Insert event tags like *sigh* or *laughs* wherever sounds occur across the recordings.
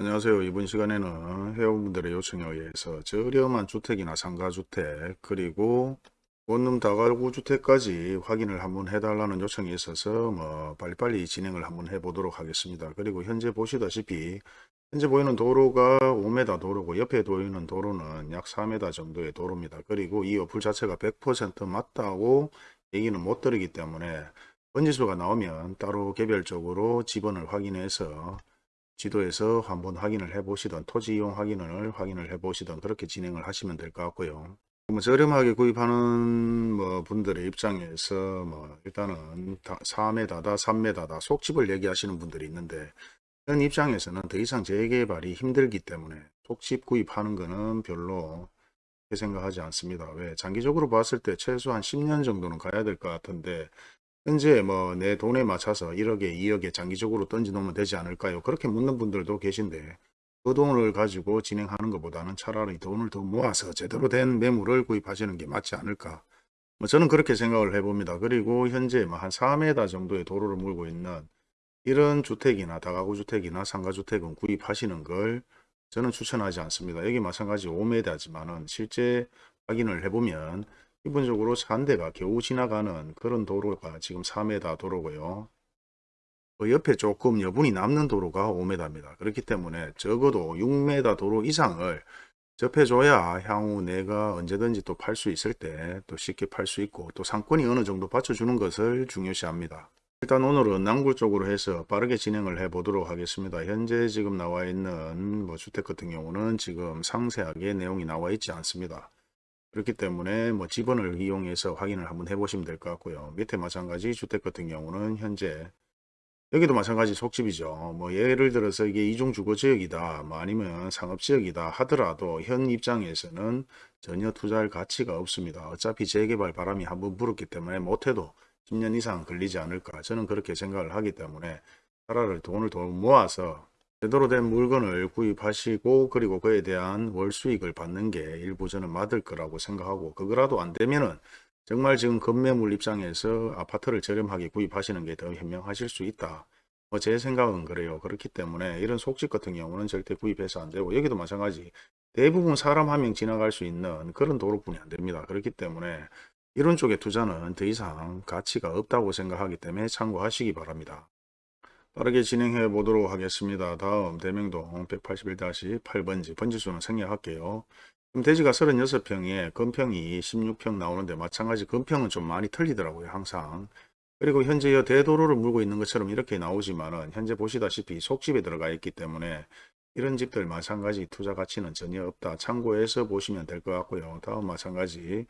안녕하세요. 이번 시간에는 회원분들의 요청에 의해서 저렴한 주택이나 상가주택 그리고 원룸 다가구 주택까지 확인을 한번 해달라는 요청이 있어서 뭐 빨리빨리 진행을 한번 해보도록 하겠습니다. 그리고 현재 보시다시피 현재 보이는 도로가 5m 도로고 옆에 보이는 도로는 약 4m 정도의 도로입니다. 그리고 이 어플 자체가 100% 맞다고 얘기는 못 드리기 때문에 번지수가 나오면 따로 개별적으로 지번을 확인해서 지도에서 한번 확인을 해 보시던 토지 이용 확인을 확인을 해 보시던 그렇게 진행을 하시면 될 것 같고요. 뭐 저렴하게 구입하는 뭐 분들의 입장에서 뭐 일단은 4m다 3m다 속집을 얘기하시는 분들이 있는데 그런 입장에서는 더 이상 재개발이 힘들기 때문에 속집 구입하는 거는 별로 생각하지 않습니다. 왜 장기적으로 봤을 때 최소한 10년 정도는 가야 될 것 같은데 현재 뭐 내 돈에 맞춰서 1억에 2억에 장기적으로 던져 놓으면 되지 않을까요? 그렇게 묻는 분들도 계신데 그 돈을 가지고 진행하는 것보다는 차라리 돈을 더 모아서 제대로 된 매물을 구입하시는 게 맞지 않을까? 뭐 저는 그렇게 생각을 해봅니다. 그리고 현재 뭐한 4m 정도의 도로를 물고 있는 이런 주택이나 다가구 주택이나 상가주택은 구입하시는 걸 저는 추천하지 않습니다. 여기 마찬가지 5m지만은 실제 확인을 해보면 기본적으로 한 대가 겨우 지나가는 그런 도로가 지금 4m 도로고요. 그 옆에 조금 여분이 남는 도로가 5m입니다. 그렇기 때문에 적어도 6m 도로 이상을 접해줘야 향후 내가 언제든지 또 팔 수 있을 때 또 쉽게 팔 수 있고 또 상권이 어느 정도 받쳐주는 것을 중요시합니다. 일단 오늘은 남구 쪽으로 해서 빠르게 진행을 해 보도록 하겠습니다. 현재 지금 나와 있는 뭐 주택 같은 경우는 지금 상세하게 내용이 나와 있지 않습니다. 그렇기 때문에 뭐 지번을 이용해서 확인을 한번 해보시면 될 것 같고요. 밑에 마찬가지 주택 같은 경우는 현재 여기도 마찬가지 속집이죠. 뭐 예를 들어서 이게 이중 주거 지역이다, 뭐 아니면 상업 지역이다 하더라도 현 입장에서는 전혀 투자할 가치가 없습니다. 어차피 재개발 바람이 한번 불었기 때문에 못해도 10년 이상 걸리지 않을까 저는 그렇게 생각을 하기 때문에 차라리 돈을 더 모아서 제대로 된 물건을 구입하시고 그리고 그에 대한 월 수익을 받는 게 일부 저는 맞을 거라고 생각하고 그거라도 안 되면은 정말 지금 급매물 입장에서 아파트를 저렴하게 구입하시는 게 더 현명하실 수 있다. 뭐 제 생각은 그래요. 그렇기 때문에 이런 속집 같은 경우는 절대 구입해서 안 되고 여기도 마찬가지 대부분 사람 한 명 지나갈 수 있는 그런 도로뿐이 안 됩니다. 그렇기 때문에 이런 쪽에 투자는 더 이상 가치가 없다고 생각하기 때문에 참고하시기 바랍니다. 빠르게 진행해 보도록 하겠습니다. 다음 대명동 181-8번지 번지수는 생략할게요. 지금 대지가 36평에 건평이 16평 나오는데 마찬가지 건평은 좀 많이 틀리더라고요. 항상. 그리고 현재 이 대도로를 물고 있는 것처럼 이렇게 나오지만 은 현재 보시다시피 속집에 들어가 있기 때문에 이런 집들 마찬가지 투자 가치는 전혀 없다. 참고해서 보시면 될 것 같고요. 다음 마찬가지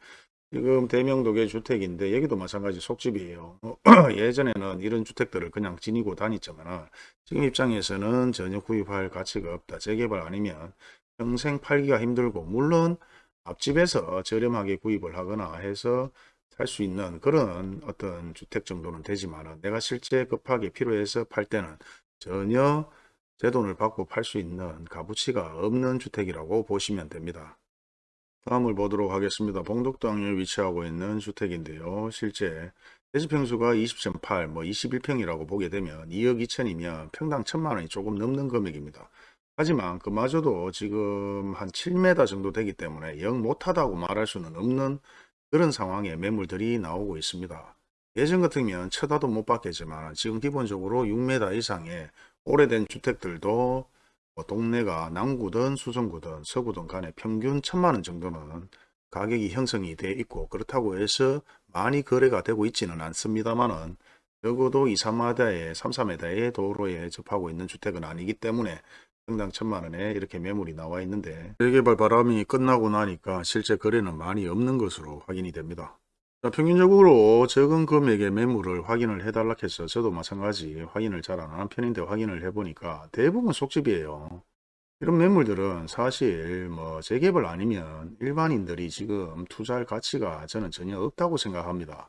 지금 대명도의 주택인데 여기도 마찬가지 속집이에요. 어, *clears throat* 예전에는 이런 주택들을 그냥 지니고 다녔지만 지금 입장에서는 전혀 구입할 가치가 없다. 재개발 아니면 평생 팔기가 힘들고 물론 앞집에서 저렴하게 구입을 하거나 해서 살 수 있는 그런 어떤 주택 정도는 되지만 내가 실제 급하게 필요해서 팔 때는 전혀 제 돈을 받고 팔 수 있는 값어치가 없는 주택이라고 보시면 됩니다. 다음을 보도록 하겠습니다. 봉독당에 위치하고 있는 주택인데요. 실제 대지평수가 20.8, 뭐 21평이라고 보게 되면 2억 2천이면 평당 1천만 원이 조금 넘는 금액입니다. 하지만 그마저도 지금 한 7m 정도 되기 때문에 영 못하다고 말할 수는 없는 그런 상황의 매물들이 나오고 있습니다. 예전 같으면 쳐다도 못 받겠지만 지금 기본적으로 6m 이상의 오래된 주택들도 뭐 동네가 남구든 수성구든 서구든 간에 평균 천만원 정도는 가격이 형성이 돼 있고 그렇다고 해서 많이 거래가 되고 있지는 않습니다만은 적어도 2, 3m에 3, 4m의 도로에 접하고 있는 주택은 아니기 때문에 평당 천만원에 이렇게 매물이 나와 있는데 재개발 바람이 끝나고 나니까 실제 거래는 많이 없는 것으로 확인이 됩니다. 자, 평균적으로 적은 금액의 매물을 확인을 해달라 해서 저도 마찬가지 확인을 잘 안 하는 편인데 확인을 해보니까 대부분 속집이에요. 이런 매물들은 사실 뭐 재개발 아니면 일반인들이 지금 투자할 가치가 저는 전혀 없다고 생각합니다.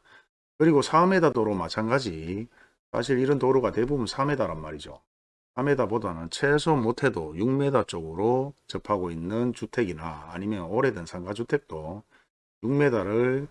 그리고 4m 도로 마찬가지 사실 이런 도로가 대부분 4m란 말이죠. 4m보다는 최소 못해도 6m 쪽으로 접하고 있는 주택이나 아니면 오래된 상가주택도 6m를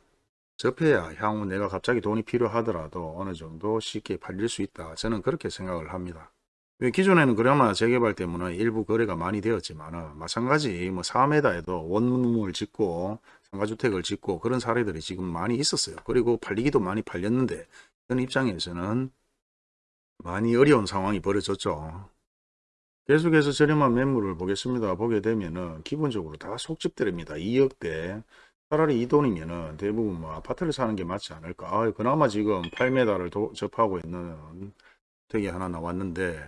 접해야 향후 내가 갑자기 돈이 필요하더라도 어느 정도 쉽게 팔릴 수 있다. 저는 그렇게 생각을 합니다. 왜 기존에는 그나마 재개발 때문에 일부 거래가 많이 되었지만 마찬가지 뭐 4m에도 원룸을 짓고 상가주택을 짓고 그런 사례들이 지금 많이 있었어요. 그리고 팔리기도 많이 팔렸는데 그런 입장에서는 많이 어려운 상황이 벌어졌죠. 계속해서 저렴한 매물을 보겠습니다. 보게 되면 은 기본적으로 다 속집들입니다. 2억대 차라리 이 돈이면은 대부분 뭐 아파트를 사는 게 맞지 않을까. 아, 그나마 지금 8m를 접하고 있는 되게 하나 나왔는데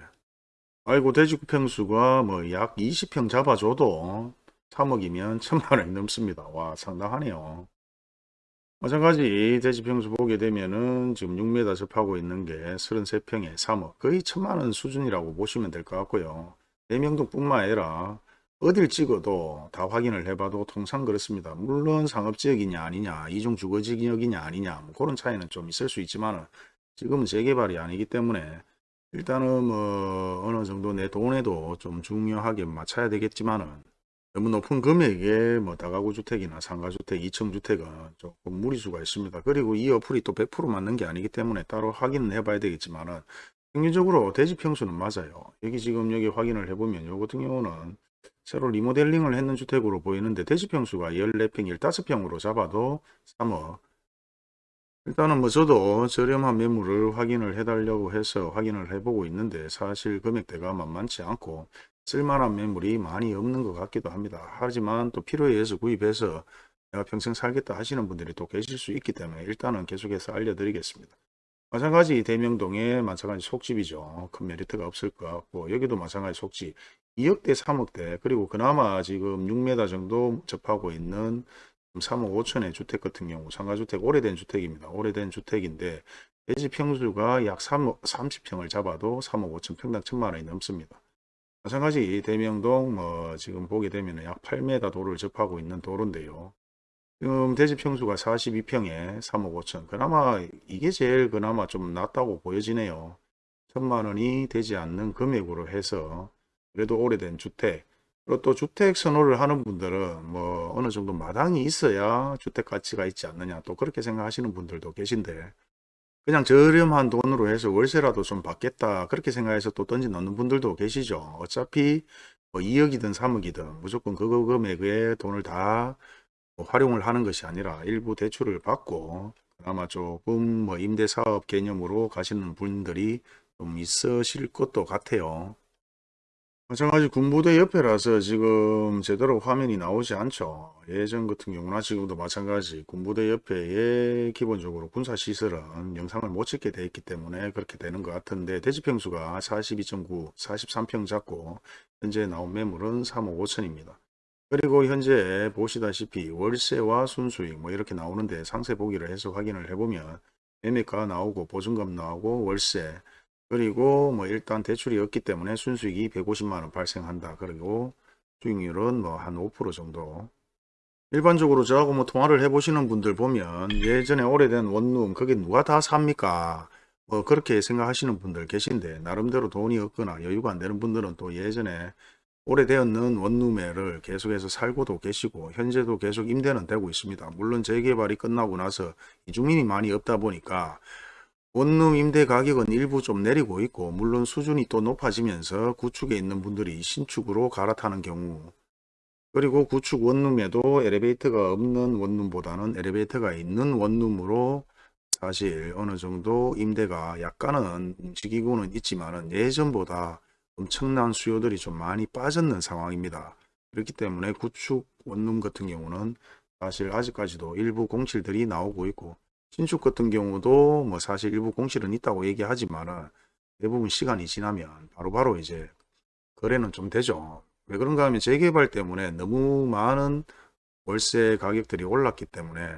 아이고 돼지구 평수가 뭐 약 20평 잡아줘도 3억이면 *laughs* 천만 원이 넘습니다. 와 상당하네요. 마찬가지 돼지 평수 보게 되면은 지금 6m 접하고 있는 게 33평에 3억 거의 천만 원 수준이라고 보시면 될 것 같고요. 대명동 뿐만 아니라 어딜 찍어도 다 확인을 해봐도 통상 그렇습니다. 물론 상업지역이냐 아니냐 이중 주거지역이냐 아니냐 뭐 그런 차이는 좀 있을 수 있지만 지금은 재개발이 아니기 때문에 일단은 뭐 어느 정도 내 돈에도 좀 중요하게 맞춰야 되겠지만은 너무 높은 금액에 뭐 다가구 주택이나 상가주택, 2층 주택은 조금 무리수가 있습니다. 그리고 이 어플이 또 100% 맞는 게 아니기 때문에 따로 확인은 해봐야 되겠지만은 평균적으로 대지 평수는 맞아요. 여기 지금 여기 확인을 해보면 요 같은 경우는 새로 리모델링을 했는 주택으로 보이는데 대지 평수가 14평, 15평으로 잡아도 3억 일단은 뭐 저도 저렴한 매물을 확인을 해달라고 해서 확인을 해보고 있는데 사실 금액대가 만만치 않고 쓸만한 매물이 많이 없는 것 같기도 합니다. 하지만 또 필요에 의해서 구입해서 내가 평생 살겠다 하시는 분들이 또 계실 수 있기 때문에 일단은 계속해서 알려드리겠습니다. 마찬가지 대명동에 마찬가지 속집이죠. 큰 메리트가 없을 것 같고 여기도 마찬가지 속집 2억대 3억대 그리고 그나마 지금 6m 정도 접하고 있는 3억 5천의 주택 같은 경우 상가주택 오래된 주택입니다. 오래된 주택인데 대지 평수가 약 3억 30평을 잡아도 3억 5천 평당 천만 원이 넘습니다. 마찬가지 대명동 뭐 지금 보게 되면 약 8m 도를 접하고 있는 도로인데요. 지금 대지 평수가 42평에 3억 5천. 그나마 이게 제일 그나마 좀 낫다고 보여지네요. 천만 원이 되지 않는 금액으로 해서 그래도 오래된 주택. 그리고 또 주택 선호를 하는 분들은 뭐 어느 정도 마당이 있어야 주택 가치가 있지 않느냐 또 그렇게 생각하시는 분들도 계신데 그냥 저렴한 돈으로 해서 월세라도 좀 받겠다 그렇게 생각해서 또 던져 넣는 분들도 계시죠. 어차피 뭐 2억이든 3억이든 무조건 그 금액에 돈을 다뭐 활용을 하는 것이 아니라 일부 대출을 받고 아마 조금 뭐 임대사업 개념으로 가시는 분들이 좀 있으실 것도 같아요 마찬가지 군부대 옆에라서 지금 제대로 화면이 나오지 않죠. 예전 같은 경우나 지금도 마찬가지 군부대 옆에 기본적으로 군사시설은 영상을 못 찍게 돼 있기 때문에 그렇게 되는 것 같은데 대지평수가 42.9, 43평 잡고 현재 나온 매물은 3억 5천입니다. 그리고 현재 보시다시피 월세와 순수익 뭐 이렇게 나오는데 상세 보기를 해서 확인을 해보면 매매가 나오고 보증금 나오고 월세 그리고 뭐 일단 대출이 없기 때문에 순수익이 150만원 발생한다. 그리고 수익률은 뭐 한 5% 정도. 일반적으로 저하고 뭐 통화를 해보시는 분들 보면 예전에 오래된 원룸 그게 누가 다 삽니까? 뭐 그렇게 생각하시는 분들 계신데 나름대로 돈이 없거나 여유가 안 되는 분들은 또 예전에 오래되었는 원룸에를 계속해서 살고도 계시고 현재도 계속 임대는 되고 있습니다. 물론 재개발이 끝나고 나서 이주민이 많이 없다 보니까 원룸 임대 가격은 일부 좀 내리고 있고 물론 수준이 또 높아지면서 구축에 있는 분들이 신축으로 갈아타는 경우 그리고 구축 원룸에도 엘리베이터가 없는 원룸보다는 엘리베이터가 있는 원룸으로 사실 어느 정도 임대가 약간은 움직이고는 있지만 예전보다 엄청난 수요들이 좀 많이 빠졌는 상황입니다. 그렇기 때문에 구축 원룸 같은 경우는 사실 아직까지도 일부 공실들이 나오고 있고 신축 같은 경우도 뭐 사실 일부 공실은 있다고 얘기하지만 대부분 시간이 지나면 바로바로 바로 이제 거래는 좀 되죠. 왜 그런가 하면 재개발 때문에 너무 많은 월세 가격들이 올랐기 때문에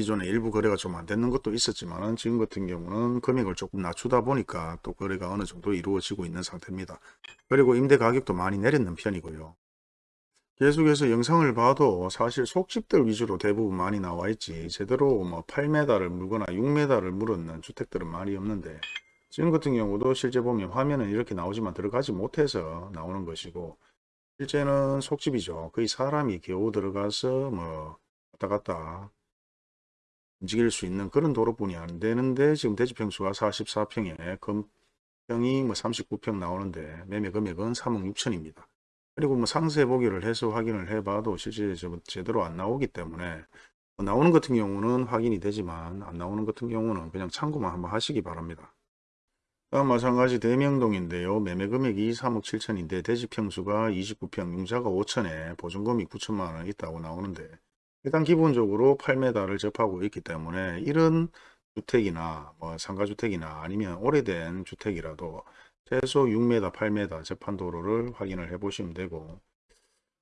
기존에 일부 거래가 좀 안 되는 것도 있었지만 지금 같은 경우는 금액을 조금 낮추다 보니까 또 거래가 어느 정도 이루어지고 있는 상태입니다. 그리고 임대 가격도 많이 내렸는 편이고요. 계속해서 영상을 봐도 사실 속집들 위주로 대부분 많이 나와 있지 제대로 뭐 8m를 물거나 6m를 물었는 주택들은 많이 없는데 지금 같은 경우도 실제 보면 화면은 이렇게 나오지만 들어가지 못해서 나오는 것이고 실제는 속집이죠 거의 사람이 겨우 들어가서 뭐 왔다 갔다 움직일 수 있는 그런 도로뿐이 안 되는데 지금 대지평수가 44평에 평이 뭐 39평 나오는데 매매 금액은 3억 6천입니다. 그리고 뭐 상세 보기를 해서 확인을 해봐도 실제 저- 제대로 안 나오기 때문에 뭐 나오는 같은 경우는 확인이 되지만 안 나오는 같은 경우는 그냥 참고만 한번 하시기 바랍니다. 다음 마찬가지 대명동인데요. 매매 금액이 3억 7천인데 대지 평수가 29평, 융자가 5천에 보증금이 9천만 원 있다고 나오는데 일단 기본적으로 8m를 접하고 있기 때문에 이런 주택이나 뭐 상가주택이나 아니면 오래된 주택이라도 최소 6m, 8m 접한 도로를 확인을 해 보시면 되고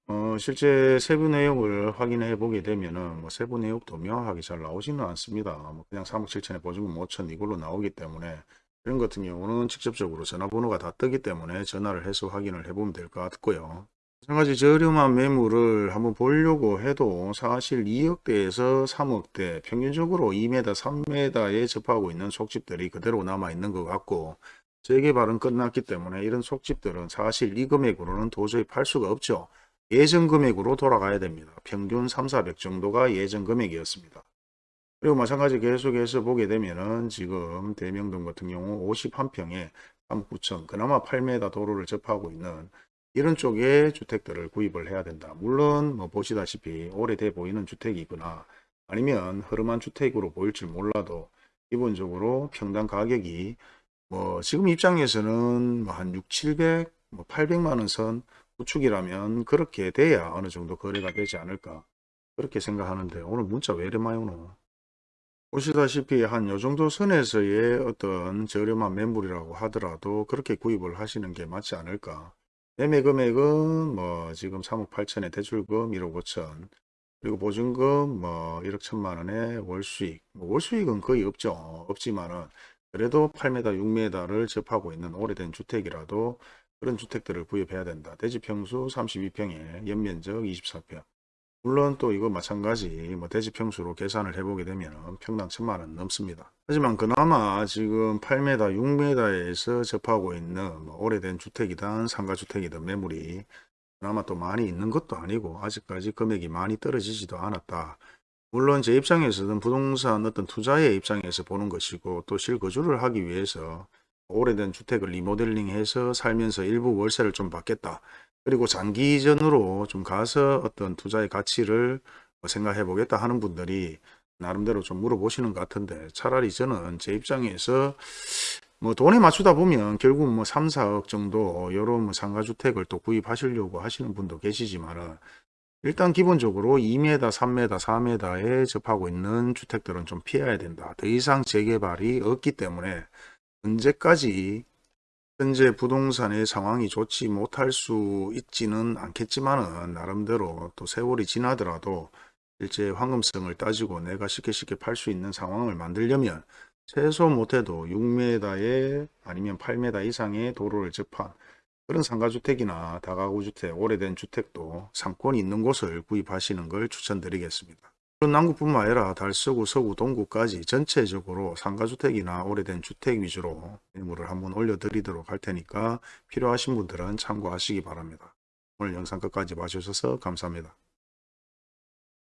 어, 실제 세부 내용을 확인해 보게 되면은 뭐 세부 내용도 명확하게 잘 나오지는 않습니다. 뭐 그냥 3억 7천에 보증금 5천 이걸로 나오기 때문에 이런 같은 경우는 직접적으로 전화번호가 다 뜨기 때문에 전화를 해서 확인을 해보면 될 것 같고요. 마찬가지 저렴한 매물을 한번 보려고 해도 사실 2억대에서 3억대 평균적으로 2m, 3m에 접하고 있는 속집들이 그대로 남아 있는 것 같고 재개발은 끝났기 때문에 이런 속집들은 사실 이 금액으로는 도저히 팔 수가 없죠. 예전 금액으로 돌아가야 됩니다. 평균 3, 400 정도가 예전 금액이었습니다. 그리고 마찬가지 계속해서 보게 되면은 지금 대명동 같은 경우 51평에 3억 9천 그나마 8m 도로를 접하고 있는 이런 쪽의 주택들을 구입을 해야 된다. 물론 뭐 보시다시피 오래돼 보이는 주택이거나 아니면 흐름한 주택으로 보일 줄 몰라도 기본적으로 평당 가격이 뭐 지금 입장에서는 뭐한 6, 700, 뭐 800만 원선 구축이라면 그렇게 돼야 어느 정도 거래가 되지 않을까 그렇게 생각하는데 오늘 문자 왜 이래 많이 오노? 보시다시피 한 요 정도 선에서의 어떤 저렴한 매물이라고 하더라도 그렇게 구입을 하시는 게 맞지 않을까. 매매 금액은 뭐 지금 3억 8천에 대출금 1억 5천 그리고 보증금 뭐 1억 1천만 원에 월수익 뭐 월수익은 거의 없죠. 없지만은 그래도 8m 6m를 접하고 있는 오래된 주택이라도 그런 주택들을 구입해야 된다. 대지 평수 32평에 연면적 24평 물론 또 이거 마찬가지 뭐 대지 평수로 계산을 해보게 되면 평당 천만 원 넘습니다. 하지만 그나마 지금 8m, 6m에서 접하고 있는 뭐 오래된 주택이든 상가주택이든 매물이 그나마 또 많이 있는 것도 아니고 아직까지 금액이 많이 떨어지지도 않았다. 물론 제 입장에서는 부동산 어떤 투자의 입장에서 보는 것이고 또 실거주를 하기 위해서 오래된 주택을 리모델링해서 살면서 일부 월세를 좀 받겠다. 그리고 장기전으로 좀 가서 어떤 투자의 가치를 뭐 생각해 보겠다 하는 분들이 나름대로 좀 물어보시는 것 같은데 차라리 저는 제 입장에서 뭐 돈에 맞추다 보면 결국 뭐 3, 4억 정도 요런 뭐 상가주택을 또 구입하시려고 하시는 분도 계시지만은 일단 기본적으로 2m, 3m, 4m에 접하고 있는 주택들은 좀 피해야 된다. 더 이상 재개발이 없기 때문에 언제까지 현재 부동산의 상황이 좋지 못할 수 있지는 않겠지만 은 나름대로 또 세월이 지나더라도 실제 황금성을 따지고 내가 쉽게 쉽게 팔 수 있는 상황을 만들려면 최소 못해도 6m에 아니면 8m 이상의 도로를 접한 그런 상가주택이나 다가구주택, 오래된 주택도 상권이 있는 곳을 구입하시는 걸 추천드리겠습니다. 그런 남구뿐만 아니라 달서구, 서구, 동구까지 전체적으로 상가주택이나 오래된 주택 위주로 매물을 한번 올려드리도록 할 테니까 필요하신 분들은 참고하시기 바랍니다. 오늘 영상 끝까지 봐주셔서 감사합니다.